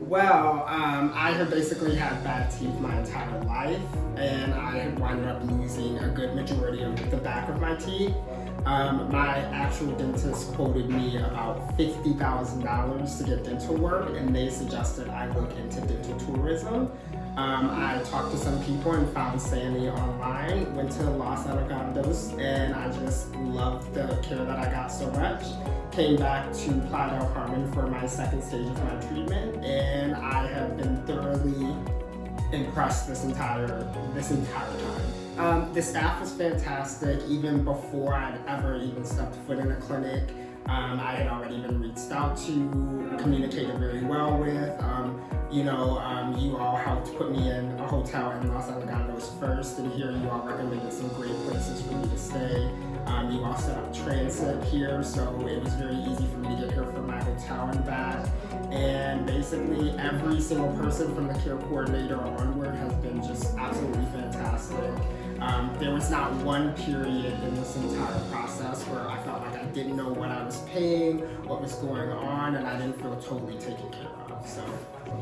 Well, um, I have basically had bad teeth my entire life, and I wound up losing a good majority of the back of my teeth. Um, my actual dentist quoted me about $50,000 to get dental work, and they suggested I look into dental tourism. Um, I talked to some people and found Sandy online, went to Los Algodones, and I just loved the care that I got so much. Came back to Playa del Carmen for my second stage of my treatment, and I have been thoroughly impressed this entire this entire. Um, the staff was fantastic, even before I'd ever even stepped foot in a clinic. Um, I had already been reached out to, communicated very well with. Um, you know, um, you all helped put me in a hotel in Los Algodones first, and here you all recommended some great places for me to stay. Um, you all set up transit here, so it was very easy for me to get here from my hotel and back. And basically, every single person from the care coordinator onward has been just absolutely fantastic. Um, there was not one period in this entire process where I felt like I didn't know what I was paying, what was going on, and I didn't feel totally taken care of. So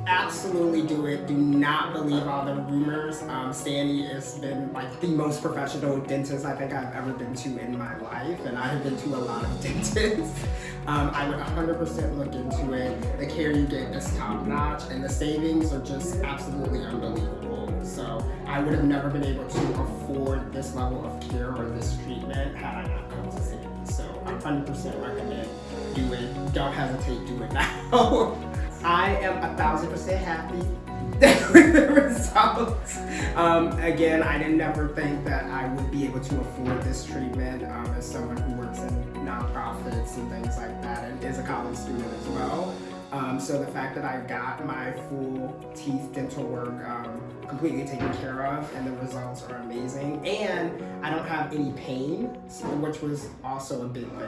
absolutely do it. Do not believe all the rumors. Um, Sandy has been like the most professional dentist I think I've ever been to in my life, and I have been to a lot of dentists. Um, I would 100% look into it. The care you get is top notch, and the savings are just absolutely unbelievable. So I would have never been able to afford this level of care or this treatment had I not come to Sandy. So I 100% recommend do it. Don't hesitate, do it now. I am a thousand percent happy with the results. Um, again, I didn't never think that I would be able to afford this treatment um, as someone who works in nonprofits and things like that and is a college student as well. Um, so the fact that I got my full teeth dental work um, completely taken care of and the results are amazing and I don't have any pain, which was also a big me.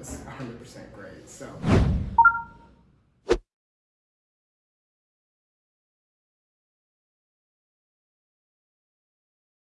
It's 100% great. So.